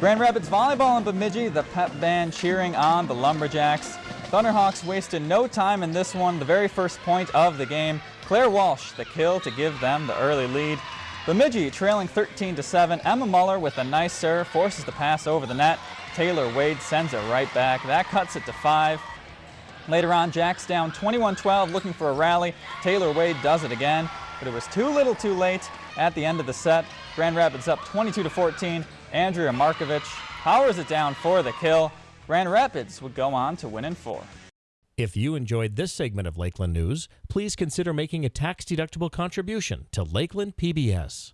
Grand Rapids Volleyball in Bemidji, the pep band cheering on the Lumberjacks. Thunderhawks wasted no time in this one, the very first point of the game. Claire Walsh, the kill to give them the early lead. Bemidji trailing 13 to 7. Emma Muller with a nice serve forces the pass over the net. Taylor Wade sends it right back. That cuts it to 5. Later on, Jacks down 21-12 looking for a rally. Taylor Wade does it again, but it was too little too late at the end of the set. Grand Rapids up 22 to 14. Andrea Markovich powers it down for the kill. Grand Rapids would go on to win in four. If you enjoyed this segment of Lakeland News, please consider making a tax-deductible contribution to Lakeland PBS.